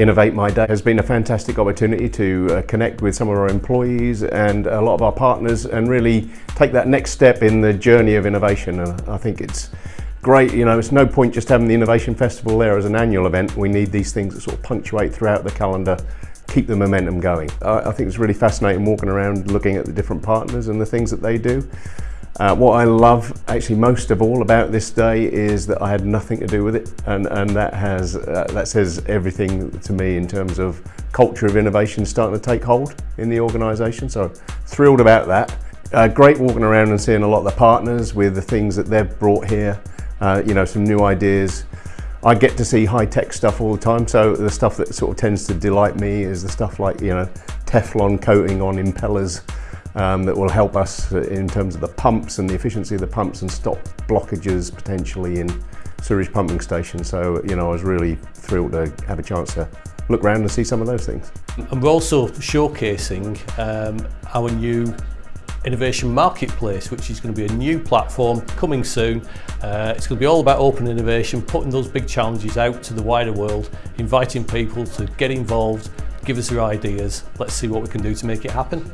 Innovate My Day has been a fantastic opportunity to uh, connect with some of our employees and a lot of our partners and really take that next step in the journey of innovation. And I think it's great, you know, it's no point just having the Innovation Festival there as an annual event. We need these things that sort of punctuate throughout the calendar keep the momentum going. I, I think it's really fascinating walking around looking at the different partners and the things that they do. Uh, what I love actually most of all about this day is that I had nothing to do with it and, and that has uh, that says everything to me in terms of culture of innovation starting to take hold in the organisation so thrilled about that. Uh, great walking around and seeing a lot of the partners with the things that they've brought here, uh, you know some new ideas. I get to see high-tech stuff all the time so the stuff that sort of tends to delight me is the stuff like you know Teflon coating on impellers um, that will help us in terms of the pumps and the efficiency of the pumps and stop blockages potentially in sewage pumping stations. So, you know, I was really thrilled to have a chance to look around and see some of those things. And we're also showcasing um, our new Innovation Marketplace, which is going to be a new platform coming soon. Uh, it's going to be all about open innovation, putting those big challenges out to the wider world, inviting people to get involved, give us their ideas. Let's see what we can do to make it happen.